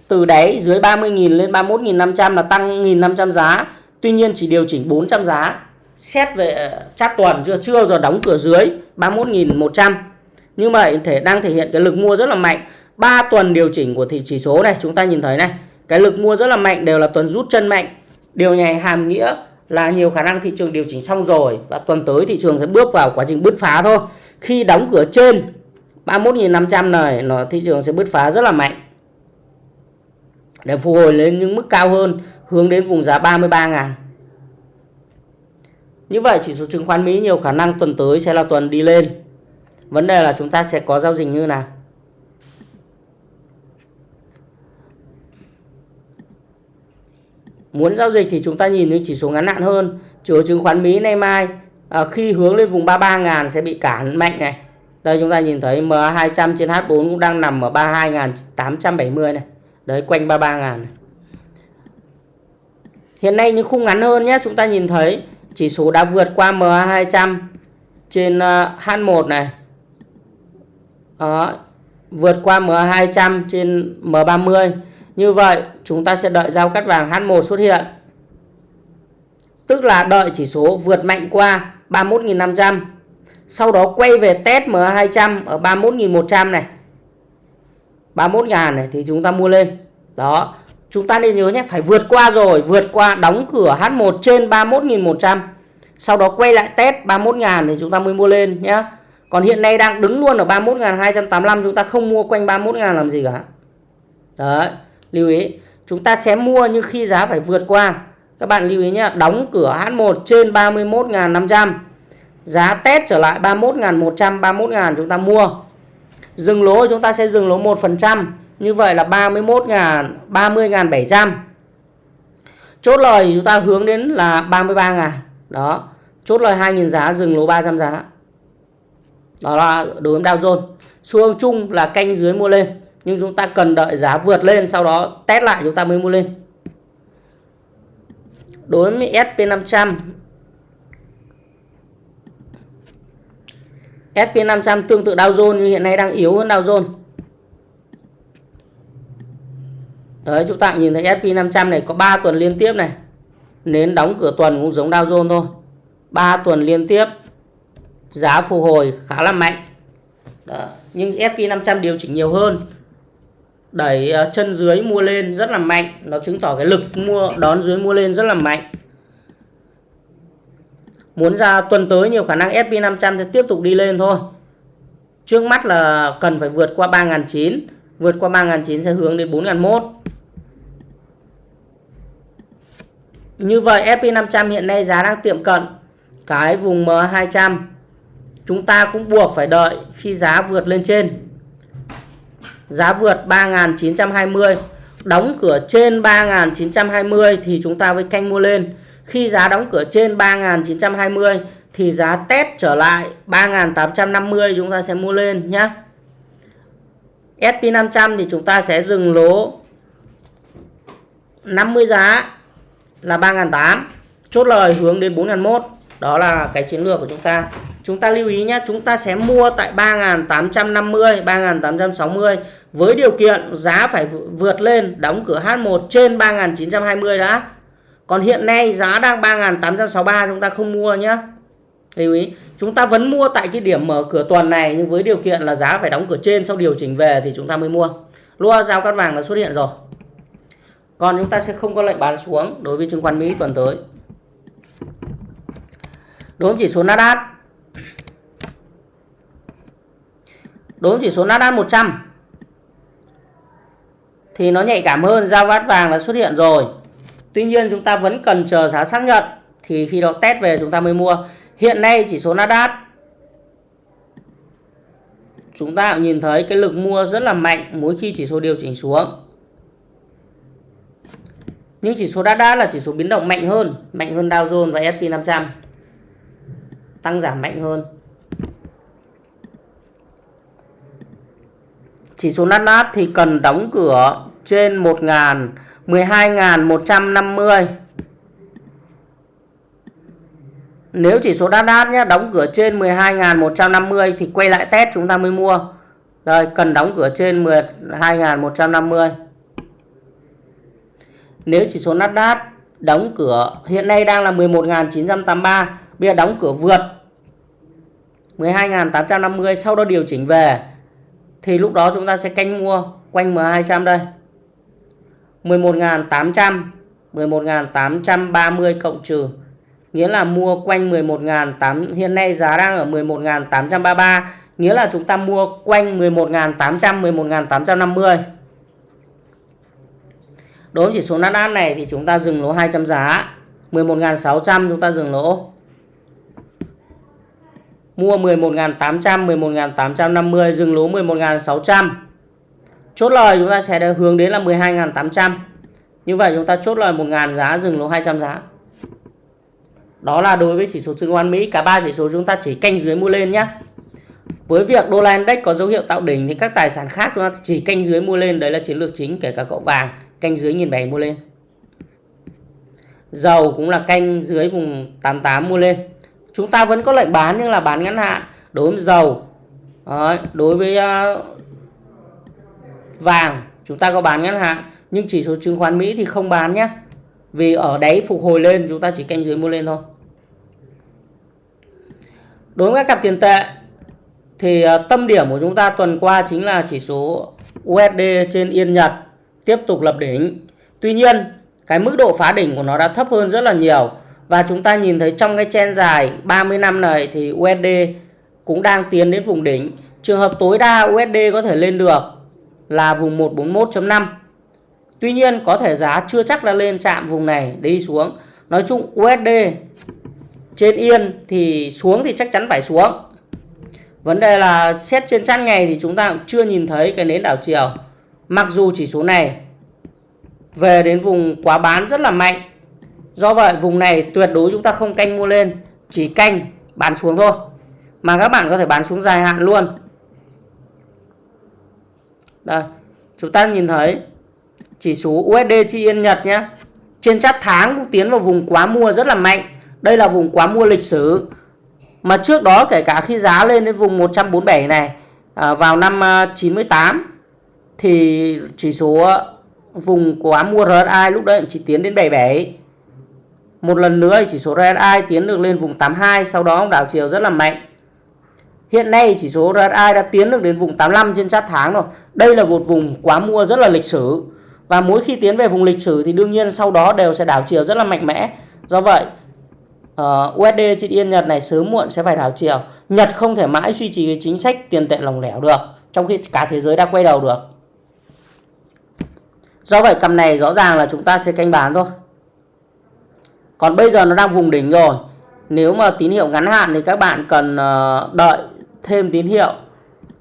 từ đáy dưới 30.000 lên 31.500 là tăng 1.500 giá. Tuy nhiên chỉ điều chỉnh 400 giá. Xét về ờ, chát tuần chưa chưa rồi đóng cửa dưới 31.100 nhưng mà thể, đang thể hiện cái lực mua rất là mạnh. 3 tuần điều chỉnh của thị, chỉ số này, chúng ta nhìn thấy này, cái lực mua rất là mạnh đều là tuần rút chân mạnh. Điều này hàm nghĩa là nhiều khả năng thị trường điều chỉnh xong rồi và tuần tới thị trường sẽ bước vào quá trình bứt phá thôi. Khi đóng cửa trên 31.500 này, nó, thị trường sẽ bứt phá rất là mạnh để phục hồi lên những mức cao hơn hướng đến vùng giá 33.000 như vậy chỉ số chứng khoán Mỹ nhiều khả năng tuần tới sẽ là tuần đi lên vấn đề là chúng ta sẽ có giao dịch như nào Muốn giao dịch thì chúng ta nhìn những chỉ số ngắn hạn hơn. Chỉ số chứng khoán Mỹ nay mai à, khi hướng lên vùng 33.000 sẽ bị cản mạnh này. Đây chúng ta nhìn thấy MA200 trên H4 cũng đang nằm ở 32.870 này. Đấy quanh 33 ngàn. Hiện nay những khung ngắn hơn nhé, chúng ta nhìn thấy chỉ số đã vượt qua MA200 trên ờ, H1 này. Đó, vượt qua MA200 trên M30 như vậy chúng ta sẽ đợi giao cắt vàng H1 xuất hiện. Tức là đợi chỉ số vượt mạnh qua 31.500. Sau đó quay về test MA200 ở 31.100 này. 31.000 này thì chúng ta mua lên. Đó. Chúng ta nên nhớ nhé, phải vượt qua rồi, vượt qua đóng cửa H1 trên 31.100. Sau đó quay lại test 31.000 thì chúng ta mới mua lên nhé. Còn hiện nay đang đứng luôn ở 31.285 chúng ta không mua quanh 31.000 làm gì cả. Đấy lưu ý chúng ta sẽ mua nhưng khi giá phải vượt qua các bạn lưu ý nhé đóng cửa H1 trên 31.500 giá test trở lại 31.100 31.000 chúng ta mua dừng lỗ, chúng ta sẽ dừng lỗ 1% như vậy là 31.000 30.700 chốt lời chúng ta hướng đến là 33.000 đó. Chốt lời 2.000 giá, dừng lỗ 300 giá. Đó là đối với Dow Jones xu hướng chung là canh dưới mua lên. Nhưng chúng ta cần đợi giá vượt lên, sau đó test lại chúng ta mới mua lên. Đối với SP500 SP500 tương tự Dow Jones nhưng hiện nay đang yếu hơn Dow Jones. Đấy, chúng ta nhìn thấy SP500 này có 3 tuần liên tiếp này. Nến đóng cửa tuần cũng giống Dow Jones thôi. 3 tuần liên tiếp, Giá phục hồi khá là mạnh. Đó. Nhưng SP500 điều chỉnh nhiều hơn. Đẩy ờ, chân dưới mua lên rất là mạnh. Nó chứng tỏ cái lực mua, đón dưới mua lên rất là mạnh muốn ra tuần tới nhiều khả năng SP500 sẽ tiếp tục đi lên thôi. Trước mắt là cần phải vượt qua 3.900 vượt qua 3.900 sẽ hướng đến 4.001 như vậy SP500 hiện nay giá đang tiệm cận cái vùng M200 chúng ta cũng buộc phải đợi khi giá vượt lên trên. Giá vượt 3.920 đóng cửa trên 3.920 thì chúng ta mới canh mua lên khi giá đóng cửa trên 3.920 thì giá test trở lại 3.850 chúng ta sẽ mua lên nhé SP500 thì chúng ta sẽ dừng lỗ 50 giá là 3.800 chốt lời hướng đến 4.001 đó là cái chiến lược của chúng ta. Chúng ta lưu ý nhé chúng ta sẽ mua tại 3.850 3.860 với điều kiện giá phải vượt lên đóng cửa H1 trên 3.920 đã còn hiện nay giá đang 3.863 chúng ta không mua nhé lưu ý, chúng ta vẫn mua tại cái điểm mở cửa tuần này, nhưng với điều kiện là giá phải đóng cửa trên, sau điều chỉnh về thì chúng ta mới mua. Lua giao cắt vàng đã xuất hiện rồi. Còn chúng ta sẽ không có lệnh bán xuống đối với chứng khoán Mỹ tuần tới. Đối với chỉ số Nasdaq. Đối với chỉ số Nasdaq 100 thì nó nhạy cảm hơn, giao cắt vàng đã xuất hiện rồi tuy nhiên chúng ta vẫn cần chờ giá xác nhận, thì khi đó test về chúng ta mới mua. Hiện nay chỉ số Nasdaq, chúng ta nhìn thấy cái lực mua rất là mạnh mỗi khi chỉ số điều chỉnh xuống. Nhưng chỉ số Nasdaq là chỉ số biến động mạnh hơn mạnh hơn Dow Jones và S&P 500 tăng giảm mạnh hơn. Chỉ số Nasdaq thì cần đóng cửa trên 1.000 12.150 Nếu chỉ số Nasdaq nhé đóng cửa trên 12.150 thì quay lại test chúng ta mới mua. Rồi, cần đóng cửa trên 12.150. Nếu chỉ số Nasdaq đóng cửa, hiện nay đang là 11.983 bây giờ đóng cửa vượt 12.850 sau đó điều chỉnh về, thì lúc đó chúng ta sẽ canh mua quanh M200 đây 11.800 11.830 cộng trừ nghĩa là mua quanh 11.800 hiện nay giá đang ở 11.833 nghĩa là chúng ta mua quanh 11.800 11.850 đối với chỉ số Nasdaq này thì chúng ta dừng lỗ 200 giá 11.600 chúng ta dừng lỗ mua 11.800 11.850 dừng lỗ 11.600 chốt lời chúng ta sẽ hướng đến là 12.800 như vậy chúng ta chốt lời 1.000 giá, dừng lỗ 200 giá. Đó là đối với chỉ số chứng khoán Mỹ. Cả ba chỉ số chúng ta chỉ canh dưới mua lên nhé với việc đô la index có dấu hiệu tạo đỉnh thì các tài sản khác chúng ta chỉ canh dưới mua lên. Đấy là chiến lược chính, kể cả cậu vàng canh dưới nghìn bảy mua lên. Dầu cũng là canh dưới vùng 88 mua lên. Chúng ta vẫn có lệnh bán nhưng là bán ngắn hạn. Đối với dầu đối với à, vàng, chúng ta có bán ngắn hạn nhưng chỉ số chứng khoán Mỹ thì không bán nhé. Vì ở đáy phục hồi lên, chúng ta chỉ canh dưới mua lên thôi. Đối với các cặp tiền tệ, thì ờ, tâm điểm của chúng ta tuần qua chính là chỉ số USD trên Yên Nhật tiếp tục lập đỉnh. Tuy nhiên, cái mức độ phá đỉnh của nó đã thấp hơn rất là nhiều. Và chúng ta nhìn thấy trong cái chen dài 30 năm này thì USD cũng đang tiến đến vùng đỉnh. Trường hợp tối đa USD có thể lên được là vùng 141.5. Tuy nhiên, có thể giá chưa chắc là lên chạm vùng này đi xuống. Nói chung USD trên yên thì xuống thì chắc chắn phải xuống. Vấn đề là xét trên chăn ngày thì chúng ta cũng chưa nhìn thấy cái nến đảo chiều. Mặc dù chỉ số này về đến vùng quá bán rất là mạnh Do vậy, vùng này tuyệt đối chúng ta không canh mua lên, Chỉ canh bán xuống thôi Mà các bạn có thể bán xuống dài hạn luôn đây Chúng ta nhìn thấy Chỉ số USD chi yên Nhật nhé. Trên chart tháng cũng tiến vào vùng quá mua rất là mạnh. Đây là vùng quá mua lịch sử. Mà trước đó kể cả khi giá lên đến vùng 147 này à, Vào năm à, 98 Thì chỉ số vùng quá mua RSI lúc đấy chỉ tiến đến 77 một lần nữa chỉ số RSI tiến được lên vùng 82 sau đó đảo chiều rất là mạnh hiện nay chỉ số RSI đã tiến được đến vùng 85 trên chart tháng rồi. Đây là một vùng quá mua rất là lịch sử. Và mỗi khi tiến về vùng lịch sử thì đương nhiên sau đó đều sẽ đảo chiều rất là mạnh mẽ. Do vậy ờ, uh, USD trên Yên Nhật này sớm muộn sẽ phải đảo chiều. Nhật không thể mãi duy trì cái chính sách tiền tệ lỏng lẻo được trong khi cả thế giới đã quay đầu được. Do vậy cầm này rõ ràng là chúng ta sẽ canh bán thôi. Còn bây giờ nó đang vùng đỉnh rồi. Nếu mà tín hiệu ngắn hạn thì các bạn cần ờ, đợi thêm tín hiệu.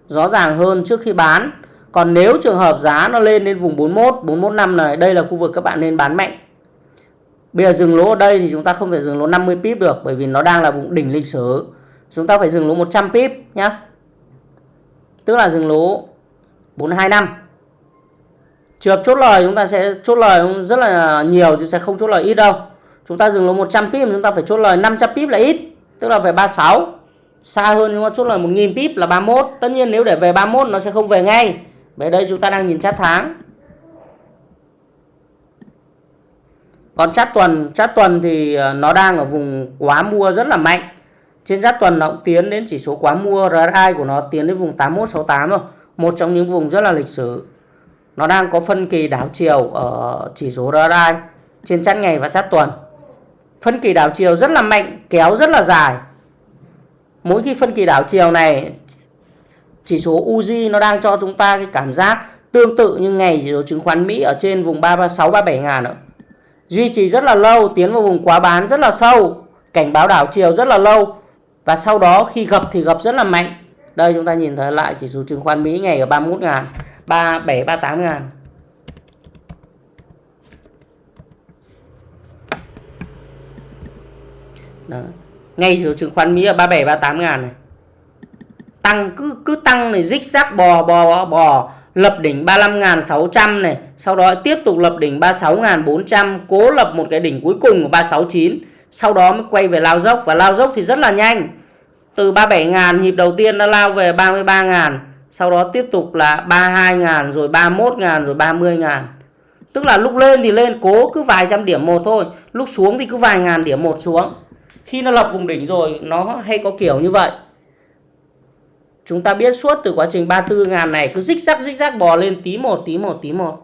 Rõ ràng hơn trước khi bán. Còn nếu trường hợp giá nó lên đến vùng 41 415 này, đây là khu vực các bạn nên bán mạnh. Bây giờ dừng lỗ ở đây thì chúng ta không thể dừng lỗ 50 pip được, bởi vì nó đang là vùng đỉnh lịch sử. Chúng ta phải dừng lỗ 100 pip nhá. Tức là dừng lỗ 425 trường hợp chốt lời chúng ta sẽ, chốt lời rất là nhiều, chứ sẽ không chốt lời ít đâu. Chúng ta dừng lỗ 100 pip, chúng ta phải chốt lời 500 pip là ít, tức là về 36 xa hơn chúng chút chốt lời 1000 pip là 31 tất nhiên nếu để về 31 nó sẽ không về ngay. Bởi đây chúng ta đang nhìn chát tháng. Còn chát tuần chát tuần thì ờ, nó đang ở vùng quá mua rất là mạnh. Trên chát tuần nó cũng tiến đến chỉ số quá mua, RSI của nó tiến đến vùng 8168 rồi một trong những vùng rất là lịch sử. Nó đang có phân kỳ đảo chiều ở chỉ số RSI trên chát ngày và chát tuần. Phân kỳ đảo chiều rất là mạnh, kéo rất là dài mỗi khi phân kỳ đảo chiều này chỉ số Uzi nó đang cho chúng ta cái cảm giác tương tự như ngày chỉ số chứng khoán Mỹ ở trên vùng 336 37 ngàn nữa. Duy trì rất là lâu, tiến vào vùng quá bán rất là sâu, cảnh báo đảo chiều rất là lâu và sau đó khi gặp thì gặp rất là mạnh. Đây chúng ta nhìn thấy lại chỉ số chứng khoán Mỹ ngày ở 31 ngàn, 37 38 ngàn. Đó. Ngay chỗ chứng khoán Mỹ ở 37 38 ngàn này. Tăng cứ cứ tăng này rích rác bò bò bò lập đỉnh 35.600 này, sau đó tiếp tục lập đỉnh 36.400, cố lập một cái đỉnh cuối cùng của 369, sau đó mới quay về lao dốc và lao dốc thì rất là nhanh. Từ 37.000 nhịp đầu tiên đã lao về 33.000, sau đó tiếp tục là 32.000 rồi 31.000 rồi 30.000. Tức là lúc lên thì lên cố cứ vài trăm điểm một thôi, lúc xuống thì cứ vài ngàn điểm một xuống khi nó lập vùng đỉnh rồi, nó hay có kiểu như vậy. Chúng ta biết suốt từ quá trình 34 ngàn này, cứ rích rắc rích rắc bò lên tí một tí một tí một.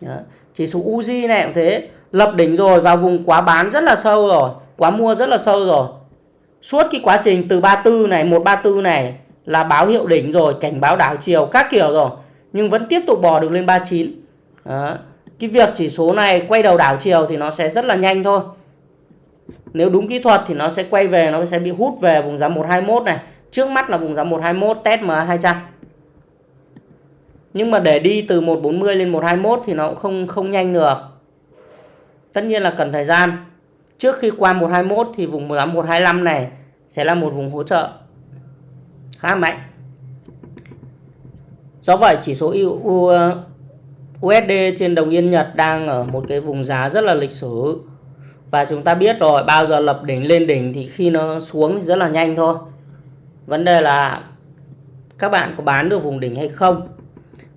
Đó. chỉ số Uzi này cũng thế. Lập đỉnh rồi vào vùng quá bán rất là sâu rồi, quá mua rất là sâu rồi. Suốt cái quá trình từ 34 này 134 này là báo hiệu đỉnh rồi, cảnh báo đảo chiều các kiểu rồi, nhưng vẫn tiếp tục bò được lên 39 Đó. cái việc chỉ số này quay đầu đảo chiều thì nó sẽ rất là nhanh thôi nếu đúng kỹ thuật thì nó sẽ quay về, nó sẽ bị hút về vùng giá 121 này. Trước mắt là vùng giá 121 test MA200 nhưng mà để đi từ 140 lên 121 thì nó cũng không không nhanh được. Tất nhiên là cần thời gian. Trước khi qua 121 thì vùng giá 125 này sẽ là một vùng hỗ trợ khá mạnh. Do vậy, chỉ số USD trên đồng yên Nhật đang ở một cái vùng giá rất là lịch sử và chúng ta biết rồi, bao giờ lập đỉnh, lên đỉnh thì khi nó xuống thì rất là nhanh thôi. Vấn đề là các bạn có bán được vùng đỉnh hay không?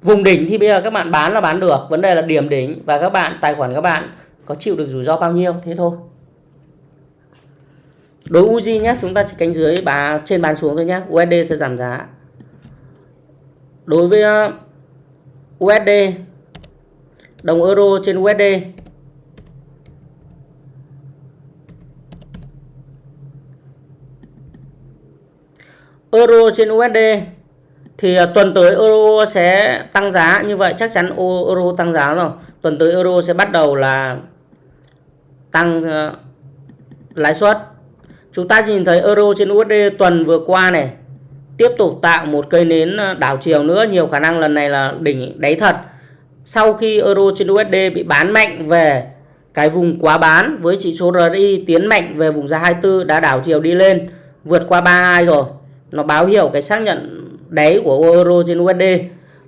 Vùng đỉnh thì bây giờ các bạn bán là bán được, vấn đề là điểm đỉnh và các bạn, tài khoản các bạn có chịu được rủi ro bao nhiêu, thế thôi. Đối Uzi nhé chúng ta chỉ canh dưới bà, trên bán xuống thôi nhé USD sẽ giảm giá. Đối với ờ, USD đồng euro trên USD euro trên USD thì à, tuần tới euro sẽ tăng giá như vậy. Chắc chắn euro tăng giá rồi. Tuần tới euro sẽ bắt đầu là tăng uh, lãi suất. Chúng ta nhìn thấy euro trên USD tuần vừa qua này tiếp tục tạo một cây nến à, đảo chiều nữa. Nhiều khả năng lần này là đỉnh đáy thật. Sau khi euro trên USD bị bán mạnh về cái vùng quá bán với chỉ số RSI tiến mạnh về vùng giá 24 đã đảo chiều đi lên vượt qua 32 rồi nó báo hiệu cái xác nhận đáy của euro trên USD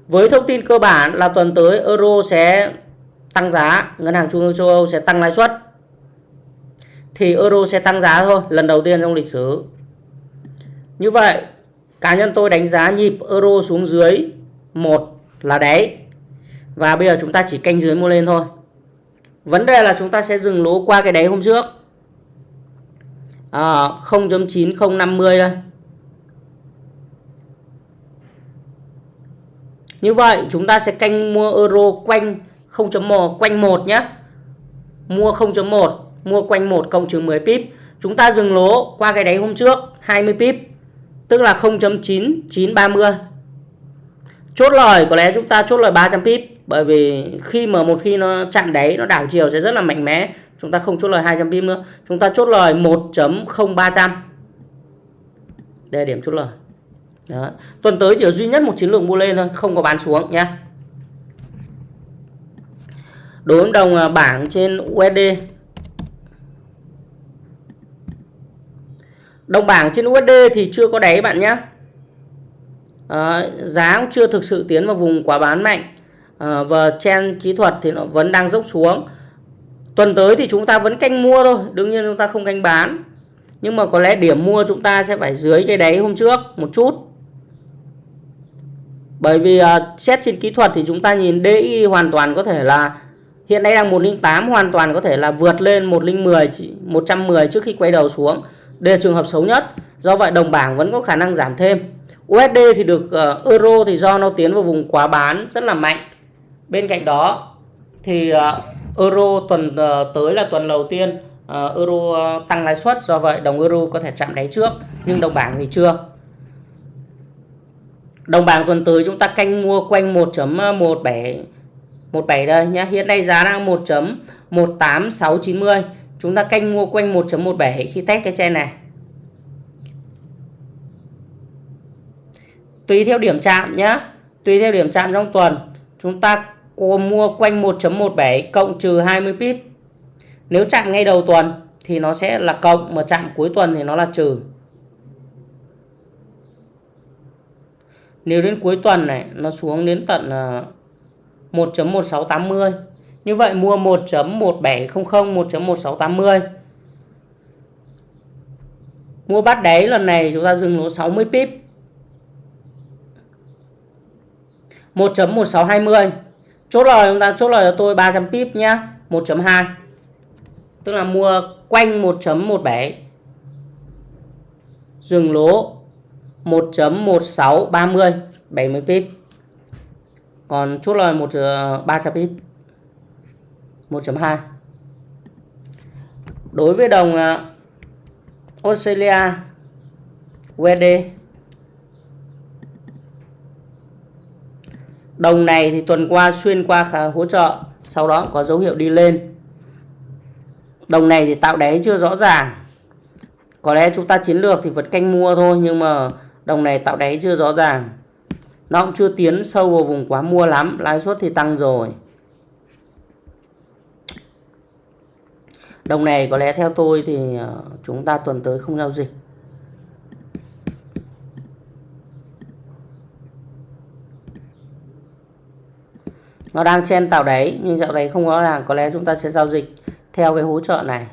với thông tin cơ bản là tuần tới euro sẽ tăng giá ngân hàng trung ương châu Âu sẽ tăng lãi suất. Thì euro sẽ tăng giá thôi lần đầu tiên trong lịch sử. Như vậy cá nhân tôi đánh giá nhịp euro xuống dưới một là đáy và bây giờ chúng ta chỉ canh dưới mua lên thôi. Vấn đề là chúng ta sẽ dừng lỗ qua cái đáy hôm trước. À, 0.9050 đây. Như vậy chúng ta sẽ canh mua euro quanh 0.1 quanh 1 nhé. Mua 0.1, mua quanh 1 cộng trừ 10 pip. Chúng ta dừng lỗ qua cái đáy hôm trước 20 pip, tức là 0.9930. Chốt lời có lẽ chúng ta chốt lời 300 pip bởi vì khi mà một khi nó chạm đáy nó đảo chiều sẽ rất là mạnh mẽ. Chúng ta không chốt lời 200 pip nữa. Chúng ta chốt lời 1.0300. Đây là điểm chốt lời. Đó. Tuần tới chỉ có duy nhất một chiến lược mua lên thôi, không có bán xuống nhé. Đối với đồng à, bảng trên USD. Đồng bảng trên USD thì chưa có đáy bạn nhé. À, giá cũng chưa thực sự tiến vào vùng quá bán mạnh. À, và trên kỹ thuật thì nó vẫn đang dốc xuống. Tuần tới thì chúng ta vẫn canh mua thôi, đương nhiên chúng ta không canh bán. Nhưng mà có lẽ điểm mua chúng ta sẽ phải dưới cái đáy hôm trước một chút bởi vì uh, xét trên kỹ thuật thì chúng ta nhìn DI hoàn toàn có thể là hiện nay đang 108 hoàn toàn có thể là vượt lên 110 110 trước khi quay đầu xuống. Đây là trường hợp xấu nhất. Do vậy đồng bảng vẫn có khả năng giảm thêm. USD thì được uh, euro thì do nó tiến vào vùng quá bán rất là mạnh. Bên cạnh đó thì uh, euro tuần uh, tới là tuần đầu tiên uh, euro uh, tăng lãi suất do vậy đồng euro có thể chạm đáy trước nhưng đồng bảng thì chưa. Đồng bảng tuần tới chúng ta canh mua quanh 1.17 17 đây nhá. Hiện nay giá đang 1.18690. Chúng ta canh mua quanh 1.17 khi test cái chen này. Tùy theo điểm chạm nhá. Tùy theo điểm chạm trong tuần, chúng ta mua quanh 1.17 cộng trừ 20 pip. Nếu chạm ngay đầu tuần thì nó sẽ là cộng mà chạm cuối tuần thì nó là trừ. Nếu đến cuối tuần này, nó xuống đến tận ờ, 1.1680 như vậy mua 1.1700 1.1680 mua bắt đáy lần này chúng ta dừng lỗ 60 pip. 1.1620 chốt lời chúng ta, chốt lời cho tôi 300 pip nhá 1.2 tức là mua quanh 1.17 dừng lỗ 1.1630 70 pip. Còn chốt lời 1 300 ờ, pip 1.2 đối với đồng ờ, Australia USD đồng này thì tuần qua xuyên qua hỗ trợ, sau đó có dấu hiệu đi lên. Đồng này thì tạo đáy chưa rõ ràng. Có lẽ chúng ta chiến lược thì vẫn canh mua thôi, nhưng mà đồng này tạo đáy chưa rõ ràng. Nó cũng chưa tiến sâu vào vùng quá mua lắm, lãi suất thì tăng rồi. Đồng này có lẽ theo tôi thì ờ, chúng ta tuần tới không giao dịch. Nó đang chen tạo đáy, nhưng dạo đấy không rõ ràng, có lẽ chúng ta sẽ giao dịch theo cái hỗ trợ này.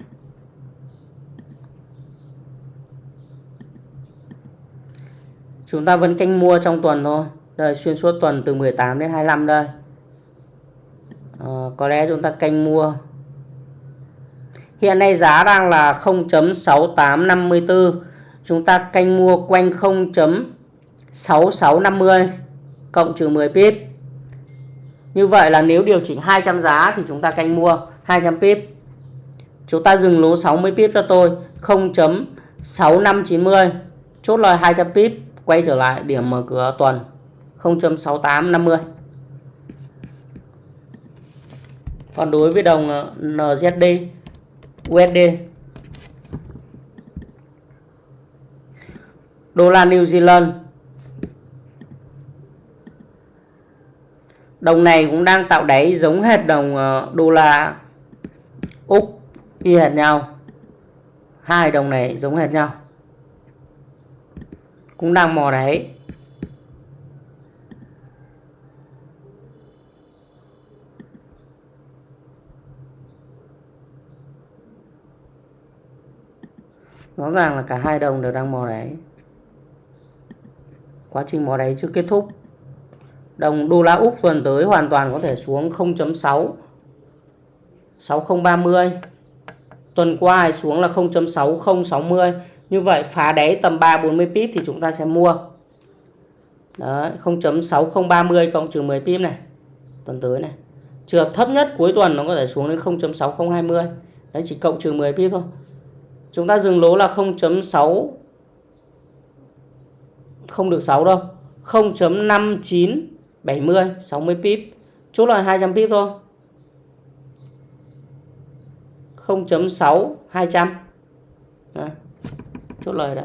Chúng ta vẫn canh mua trong tuần thôi. Đây xuyên suốt tuần từ 18 đến 25 đây. À, có lẽ chúng ta canh mua. Hiện nay giá đang là 0.6854 chúng ta canh mua quanh 0.6650 cộng trừ 10 pip. Như vậy là nếu điều chỉnh 200 giá thì chúng ta canh mua 200 pip. Chúng ta dừng lỗ 60 pip cho tôi 0.6590 chốt lời 200 pip quay trở lại điểm mở cửa tuần 0.6850 còn đối với đồng ờ, NZD USD đô la New Zealand, đồng này cũng đang tạo đáy giống hệt đồng ờ, đô la Úc y hệt nhau. Hai đồng này giống hệt nhau cũng đang mò đáy rõ ràng là cả hai đồng đều đang mò đáy quá trình mò đáy chưa kết thúc. Đồng đô la Úc tuần tới hoàn toàn có thể xuống 0.6 6030 tuần qua xuống là 0.6060 như vậy, phá đáy tầm 3 40 pip thì chúng ta sẽ mua. Đấy 0.6030 cộng trừ 10 pip này, tuần tới này. Trường hợp thấp nhất, cuối tuần nó có thể xuống đến 0.6020 đấy, chỉ cộng trừ 10 pip thôi. Chúng ta dừng lỗ là 0.6 không được 6 đâu. 0.5970 60 pip. Chốt là 200 pip thôi. 0.6 200 Đấy chốt lời đây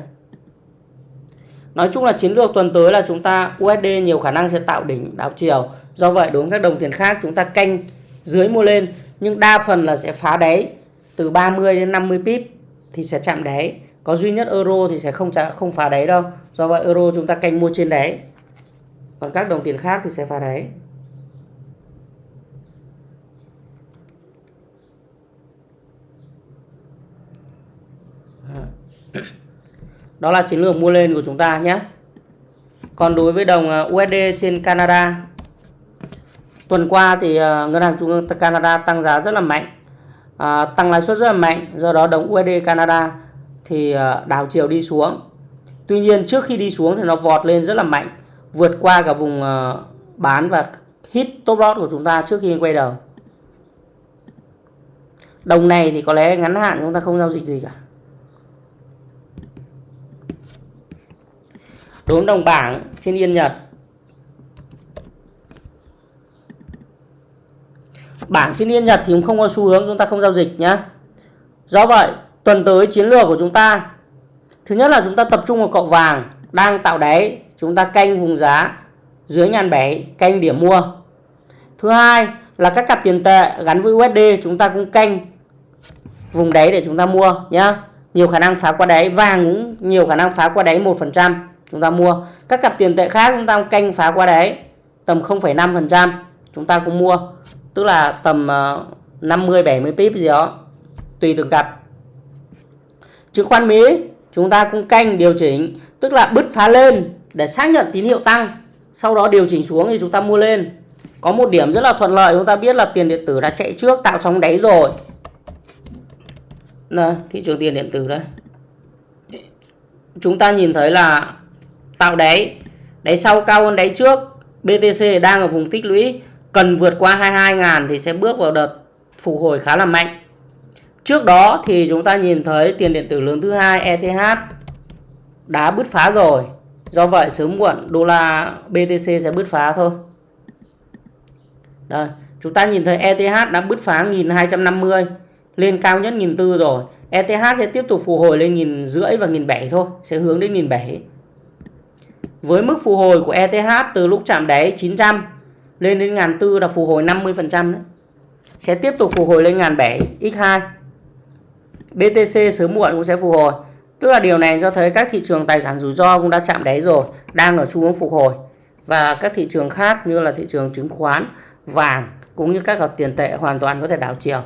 Nói chung là chiến lược tuần tới là chúng ta USD nhiều khả năng sẽ tạo đỉnh đảo chiều. Do vậy đối với các đồng tiền khác chúng ta canh dưới mua lên, nhưng đa phần là sẽ phá đáy. Từ 30 đến 50 pip thì sẽ chạm đáy. Có duy nhất euro thì sẽ không không phá đáy đâu. Do vậy euro chúng ta canh mua trên đáy. Còn các đồng tiền khác thì sẽ phá đáy đó là chiến lược mua lên của chúng ta nhé. Còn đối với đồng ờ, USD trên Canada tuần qua thì ờ, ngân hàng trung ương Canada tăng giá rất là mạnh. À, tăng lãi suất rất là mạnh do đó đồng USD Canada thì ờ, đảo chiều đi xuống. Tuy nhiên trước khi đi xuống thì nó vọt lên rất là mạnh vượt qua cả vùng bán và hit top loss của chúng ta trước khi quay đầu. Đồng này thì có lẽ ngắn hạn chúng ta không giao dịch gì cả. Đốm đồng bảng trên Yên Nhật. Bảng trên Yên Nhật thì cũng không có xu hướng, chúng ta không giao dịch nhé do vậy, tuần tới chiến lược của chúng ta, thứ nhất là chúng ta tập trung vào cậu vàng đang tạo đáy, chúng ta canh vùng giá dưới ngàn bảy, canh điểm mua. Thứ hai là các cặp tiền tệ gắn với USD chúng ta cũng canh vùng đáy để chúng ta mua nhé nhiều khả năng phá qua đáy, vàng cũng nhiều khả năng phá qua đáy một phần trăm chúng ta mua. Các cặp tiền tệ khác chúng ta canh phá qua đáy tầm 0,5% chúng ta cũng mua. Tức là tầm ờ, 50 70 pip gì đó tùy từng cặp. Chứng khoán Mỹ chúng ta cũng canh điều chỉnh tức là bứt phá lên để xác nhận tín hiệu tăng. Sau đó điều chỉnh xuống thì chúng ta mua lên. Có một điểm rất là thuận lợi chúng ta biết là tiền điện tử đã chạy trước tạo sóng đáy rồi. Này, thị trường tiền điện tử đây. Chúng ta nhìn thấy là tạo đáy. Đáy sau cao hơn đáy trước. BTC đang ở vùng tích lũy. Cần vượt qua 22.000 thì sẽ bước vào đợt phục hồi khá là mạnh. Trước đó thì chúng ta nhìn thấy tiền điện tử lớn thứ hai ETH đã bứt phá rồi. Do vậy sớm muộn đô la BTC sẽ bứt phá thôi. Đây, chúng ta nhìn thấy ETH đã bứt phá 1250 lên cao nhất 1004 rồi. ETH sẽ tiếp tục phục hồi lên nghìn rưỡi và nghìn bảy thôi, sẽ hướng đến nghìn bảy với mức phục hồi của ETH từ lúc chạm đáy 900 lên đến ngàn tư là phục hồi 50 phần trăm sẽ tiếp tục phục hồi lên ngàn bảy x2 BTC sớm muộn cũng sẽ phục hồi. Tức là điều này cho thấy các thị trường tài sản rủi ro cũng đã chạm đáy rồi đang ở xu hướng phục hồi. Và các thị trường khác như là thị trường chứng khoán vàng cũng như các cặp tiền tệ hoàn toàn có thể đảo chiều.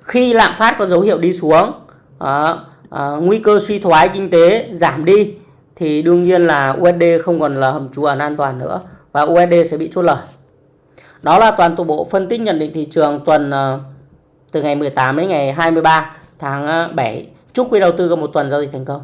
Khi lạm phát có dấu hiệu đi xuống à, à, nguy cơ suy thoái kinh tế giảm đi thì đương nhiên là USD không còn là hầm trú ẩn an toàn nữa và USD sẽ bị chốt lời. Đó là toàn bộ phân tích nhận định thị trường tuần ờ, từ ngày 18 đến ngày 23 tháng ờ, 7 chúc quý đầu tư có một tuần giao dịch thành công.